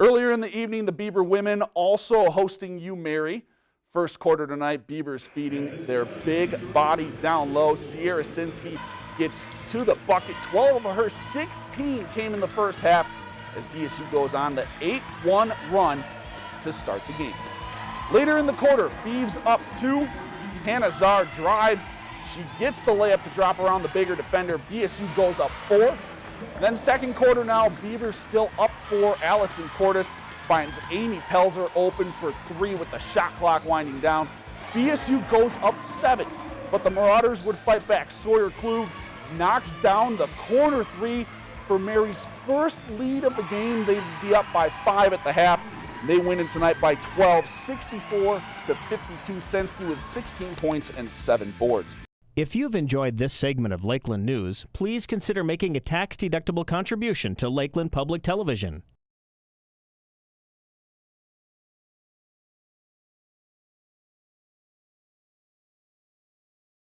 Earlier in the evening, the Beaver women also hosting U Mary. First quarter tonight, Beavers feeding their big body down low. Sierra Sinsky gets to the bucket. 12 of her 16 came in the first half as BSU goes on the 8-1 run to start the game. Later in the quarter, Beavs up two. Hannah Czar drives. She gets the layup to drop around the bigger defender. BSU goes up four. Then second quarter now, Beavers still up four. Allison Cordes finds Amy Pelzer open for three with the shot clock winding down. BSU goes up seven, but the Marauders would fight back. Sawyer Klug knocks down the corner three for Mary's first lead of the game. They'd be up by five at the half. They win it tonight by 12, 64 to 52. Sensky with 16 points and seven boards. If you've enjoyed this segment of Lakeland News, please consider making a tax-deductible contribution to Lakeland Public Television.